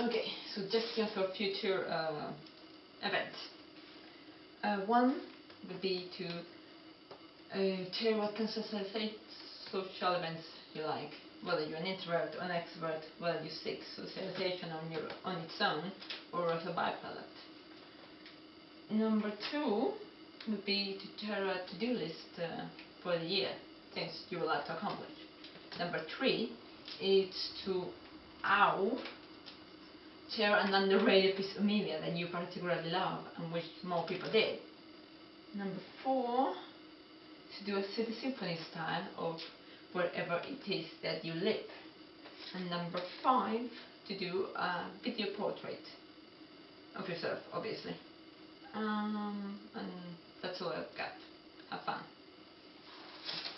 Okay, suggestions for future uh, events. Uh, one would be to uh, tell what kind of social events you like, whether you're an introvert or an extrovert, whether you seek socialization on, your, on its own or as a byproduct. Number two would be to share a to-do list uh, for the year, things you would like to accomplish. Number three is to ow share an underrated piece of media that you particularly love and wish more people did. Number four, to do a city symphony style of wherever it is that you live. And number five, to do a video portrait of yourself, obviously. Um, and that's all I've got.